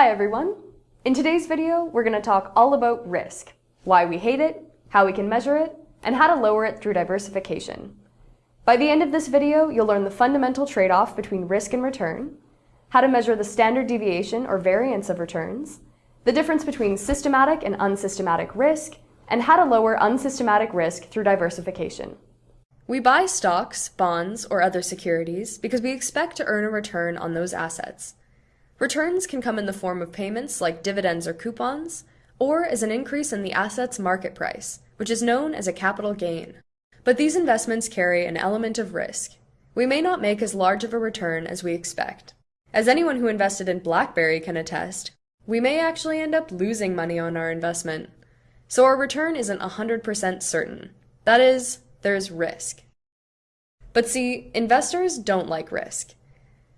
Hi everyone! In today's video, we're going to talk all about risk, why we hate it, how we can measure it, and how to lower it through diversification. By the end of this video, you'll learn the fundamental trade-off between risk and return, how to measure the standard deviation or variance of returns, the difference between systematic and unsystematic risk, and how to lower unsystematic risk through diversification. We buy stocks, bonds, or other securities because we expect to earn a return on those assets. Returns can come in the form of payments like dividends or coupons, or as an increase in the asset's market price, which is known as a capital gain. But these investments carry an element of risk. We may not make as large of a return as we expect. As anyone who invested in BlackBerry can attest, we may actually end up losing money on our investment. So our return isn't 100% certain. That is, there's risk. But see, investors don't like risk.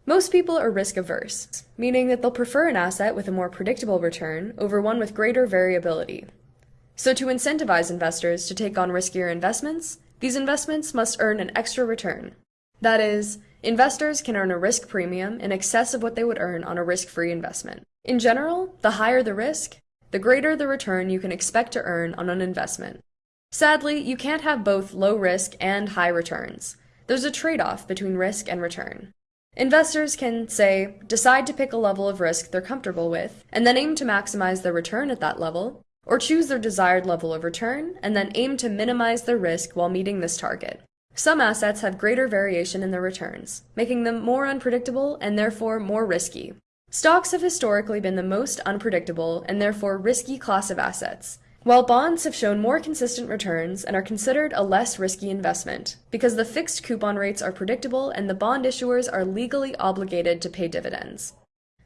Most people are risk averse, meaning that they'll prefer an asset with a more predictable return over one with greater variability. So to incentivize investors to take on riskier investments, these investments must earn an extra return. That is, investors can earn a risk premium in excess of what they would earn on a risk-free investment. In general, the higher the risk, the greater the return you can expect to earn on an investment. Sadly, you can't have both low risk and high returns. There's a trade-off between risk and return. Investors can, say, decide to pick a level of risk they're comfortable with, and then aim to maximize their return at that level, or choose their desired level of return, and then aim to minimize their risk while meeting this target. Some assets have greater variation in their returns, making them more unpredictable and therefore more risky. Stocks have historically been the most unpredictable and therefore risky class of assets, while bonds have shown more consistent returns and are considered a less risky investment, because the fixed coupon rates are predictable and the bond issuers are legally obligated to pay dividends.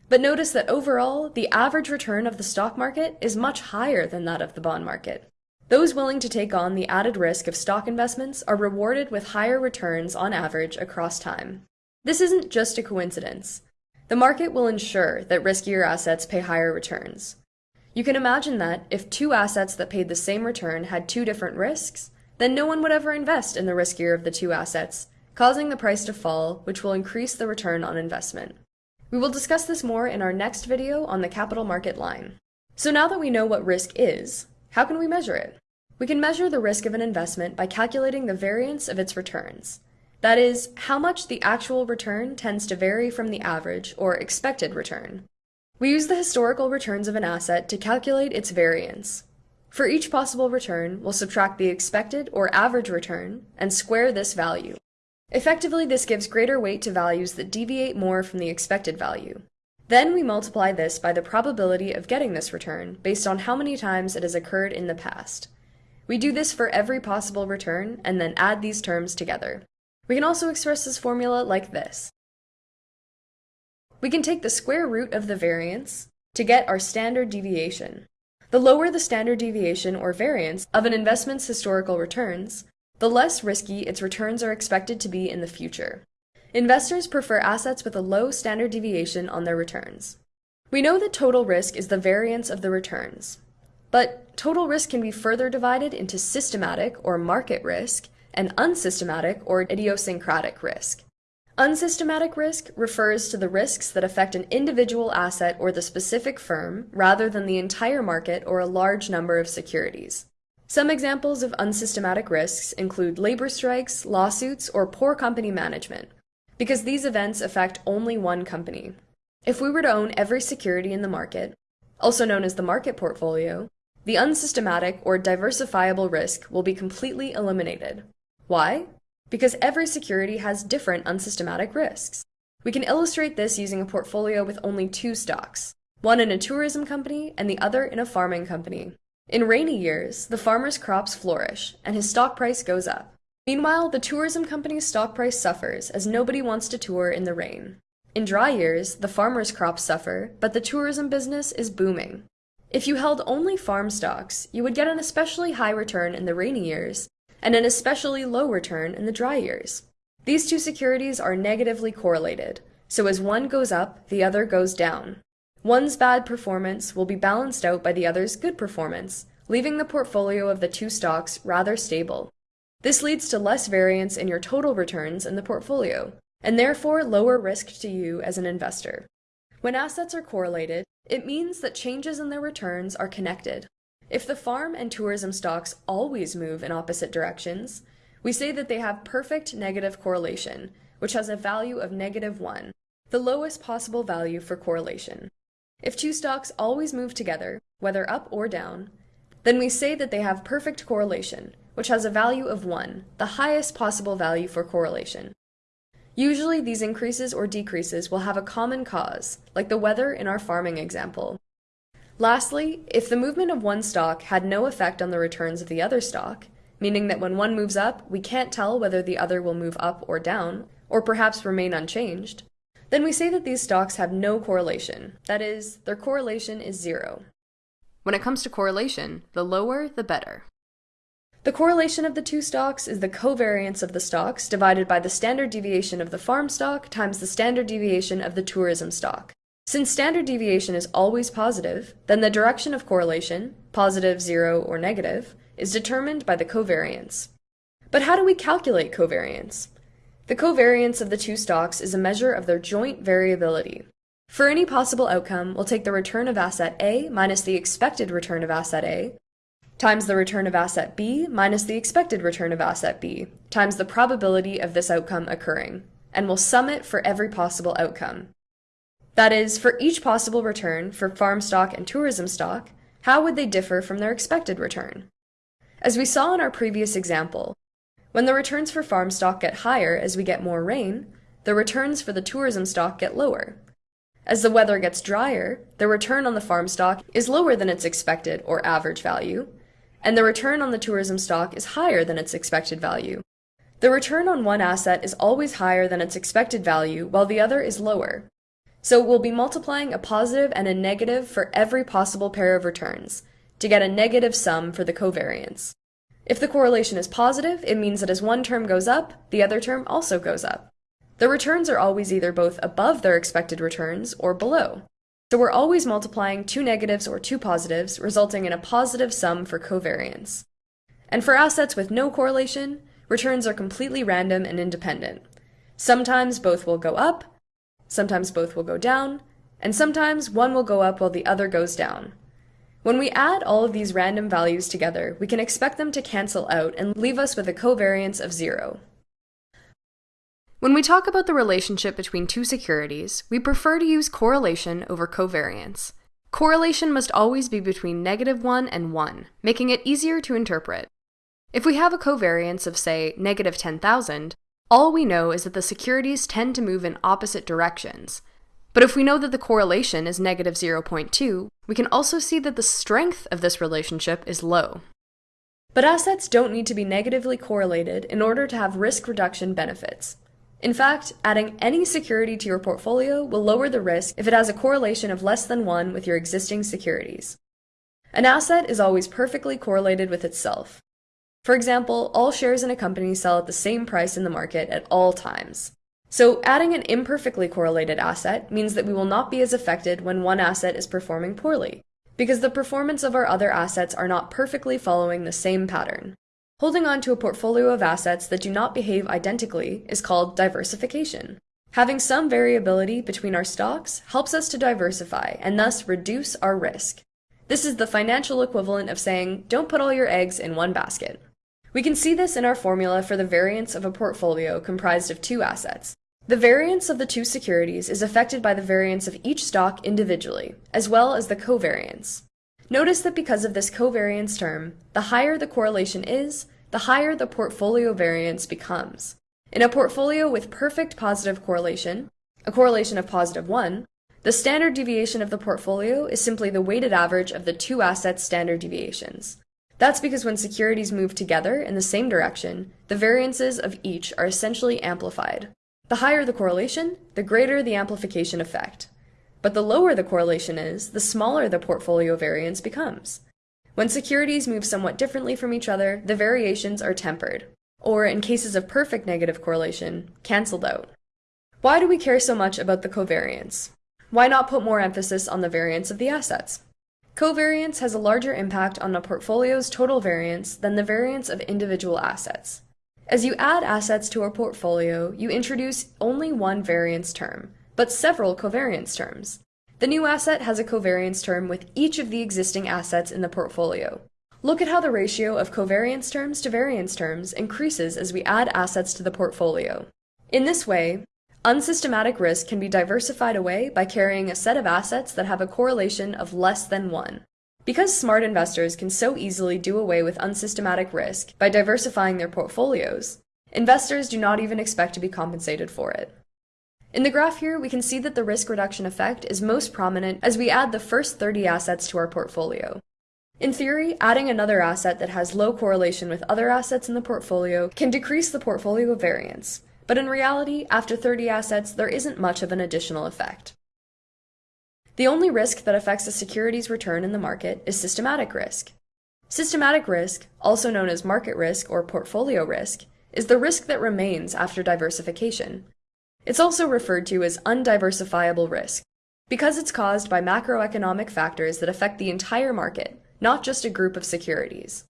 But notice that overall, the average return of the stock market is much higher than that of the bond market. Those willing to take on the added risk of stock investments are rewarded with higher returns on average across time. This isn't just a coincidence. The market will ensure that riskier assets pay higher returns. You can imagine that, if two assets that paid the same return had two different risks, then no one would ever invest in the riskier of the two assets, causing the price to fall, which will increase the return on investment. We will discuss this more in our next video on the capital market line. So now that we know what risk is, how can we measure it? We can measure the risk of an investment by calculating the variance of its returns. That is, how much the actual return tends to vary from the average, or expected return. We use the historical returns of an asset to calculate its variance. For each possible return, we'll subtract the expected or average return and square this value. Effectively, this gives greater weight to values that deviate more from the expected value. Then we multiply this by the probability of getting this return based on how many times it has occurred in the past. We do this for every possible return and then add these terms together. We can also express this formula like this. We can take the square root of the variance to get our standard deviation. The lower the standard deviation or variance of an investment's historical returns, the less risky its returns are expected to be in the future. Investors prefer assets with a low standard deviation on their returns. We know that total risk is the variance of the returns. But total risk can be further divided into systematic or market risk and unsystematic or idiosyncratic risk. Unsystematic risk refers to the risks that affect an individual asset or the specific firm rather than the entire market or a large number of securities. Some examples of unsystematic risks include labor strikes, lawsuits, or poor company management, because these events affect only one company. If we were to own every security in the market, also known as the market portfolio, the unsystematic or diversifiable risk will be completely eliminated. Why? Because every security has different unsystematic risks. We can illustrate this using a portfolio with only two stocks, one in a tourism company and the other in a farming company. In rainy years, the farmer's crops flourish and his stock price goes up. Meanwhile, the tourism company's stock price suffers as nobody wants to tour in the rain. In dry years, the farmer's crops suffer, but the tourism business is booming. If you held only farm stocks, you would get an especially high return in the rainy years and an especially low return in the dry years. These two securities are negatively correlated, so as one goes up, the other goes down. One's bad performance will be balanced out by the other's good performance, leaving the portfolio of the two stocks rather stable. This leads to less variance in your total returns in the portfolio, and therefore lower risk to you as an investor. When assets are correlated, It means that changes in their returns are connected. If the farm and tourism stocks always move in opposite directions, we say that they have perfect negative correlation, which has a value of negative 1, the lowest possible value for correlation. If two stocks always move together, whether up or down, then we say that they have perfect correlation, which has a value of 1, the highest possible value for correlation. Usually these increases or decreases will have a common cause, like the weather in our farming example. Lastly, if the movement of one stock had no effect on the returns of the other stock, meaning that when one moves up, we can't tell whether the other will move up or down, or perhaps remain unchanged, then we say that these stocks have no correlation. That is, their correlation is zero. When it comes to correlation, the lower, the better. The correlation of the two stocks is the covariance of the stocks divided by the standard deviation of the farm stock times the standard deviation of the tourism stock. Since standard deviation is always positive, then the direction of correlation, positive, zero, or negative, is determined by the covariance. But how do we calculate covariance? The covariance of the two stocks is a measure of their joint variability. For any possible outcome, we'll take the return of asset A minus the expected return of asset A times the return of asset B minus the expected return of asset B, times the probability of this outcome occurring, and we'll sum it for every possible outcome. That is, for each possible return for farm stock and tourism stock, how would they differ from their expected return? As we saw in our previous example, when the returns for farm stock get higher as we get more rain, the returns for the tourism stock get lower. As the weather gets drier, the return on the farm stock is lower than its expected or average value, and the return on the tourism stock is higher than its expected value. The return on one asset is always higher than its expected value, while the other is lower. So we'll be multiplying a positive and a negative for every possible pair of returns, to get a negative sum for the covariance. If the correlation is positive, it means that as one term goes up, the other term also goes up. The returns are always either both above their expected returns or below. So we're always multiplying two negatives or two positives, resulting in a positive sum for covariance. And for assets with no correlation, returns are completely random and independent. Sometimes both will go up, sometimes both will go down, and sometimes one will go up while the other goes down. When we add all of these random values together, we can expect them to cancel out and leave us with a covariance of zero. When we talk about the relationship between two securities, we prefer to use correlation over covariance. Correlation must always be between negative 1 and 1, making it easier to interpret. If we have a covariance of, say, negative 10,000, all we know is that the securities tend to move in opposite directions. But if we know that the correlation is negative 0.2, we can also see that the strength of this relationship is low. But assets don't need to be negatively correlated in order to have risk reduction benefits. In fact, adding any security to your portfolio will lower the risk if it has a correlation of less than 1 with your existing securities. An asset is always perfectly correlated with itself. For example, all shares in a company sell at the same price in the market at all times. So adding an imperfectly correlated asset means that we will not be as affected when one asset is performing poorly, because the performance of our other assets are not perfectly following the same pattern. Holding on to a portfolio of assets that do not behave identically is called diversification. Having some variability between our stocks helps us to diversify and thus reduce our risk. This is the financial equivalent of saying, don't put all your eggs in one basket. We can see this in our formula for the variance of a portfolio comprised of two assets. The variance of the two securities is affected by the variance of each stock individually, as well as the covariance. Notice that because of this covariance term, the higher the correlation is, the higher the portfolio variance becomes. In a portfolio with perfect positive correlation, a correlation of positive 1, the standard deviation of the portfolio is simply the weighted average of the two assets' standard deviations. That's because when securities move together in the same direction, the variances of each are essentially amplified. The higher the correlation, the greater the amplification effect. But the lower the correlation is, the smaller the portfolio variance becomes. When securities move somewhat differently from each other, the variations are tempered, or in cases of perfect negative correlation, cancelled out. Why do we care so much about the covariance? Why not put more emphasis on the variance of the assets? Covariance has a larger impact on a portfolio's total variance than the variance of individual assets. As you add assets to a portfolio, you introduce only one variance term, but several covariance terms. The new asset has a covariance term with each of the existing assets in the portfolio. Look at how the ratio of covariance terms to variance terms increases as we add assets to the portfolio. In this way, unsystematic risk can be diversified away by carrying a set of assets that have a correlation of less than 1. Because smart investors can so easily do away with unsystematic risk by diversifying their portfolios, investors do not even expect to be compensated for it. In the graph here, we can see that the risk reduction effect is most prominent as we add the first 30 assets to our portfolio. In theory, adding another asset that has low correlation with other assets in the portfolio can decrease the portfolio variance, but in reality, after 30 assets, there isn't much of an additional effect. The only risk that affects a security's return in the market is systematic risk. Systematic risk, also known as market risk or portfolio risk, is the risk that remains after diversification. It's also referred to as undiversifiable risk, because it's caused by macroeconomic factors that affect the entire market, not just a group of securities.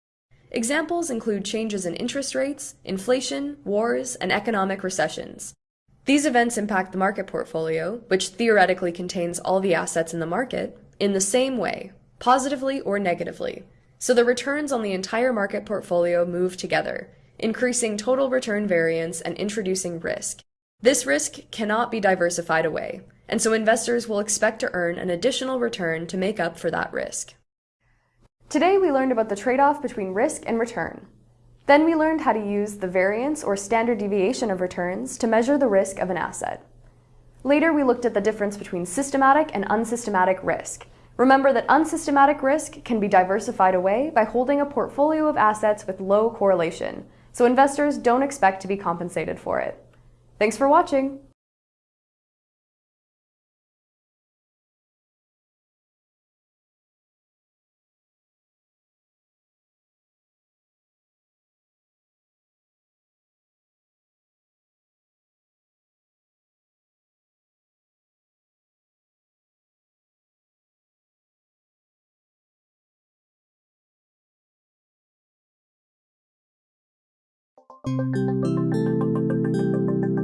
Examples include changes in interest rates, inflation, wars, and economic recessions. These events impact the market portfolio, which theoretically contains all the assets in the market, in the same way, positively or negatively. So the returns on the entire market portfolio move together, increasing total return variance and introducing risk. This risk cannot be diversified away, and so investors will expect to earn an additional return to make up for that risk. Today we learned about the trade-off between risk and return. Then we learned how to use the variance or standard deviation of returns to measure the risk of an asset. Later we looked at the difference between systematic and unsystematic risk. Remember that unsystematic risk can be diversified away by holding a portfolio of assets with low correlation, so investors don't expect to be compensated for it. Thanks for watching! ピッ!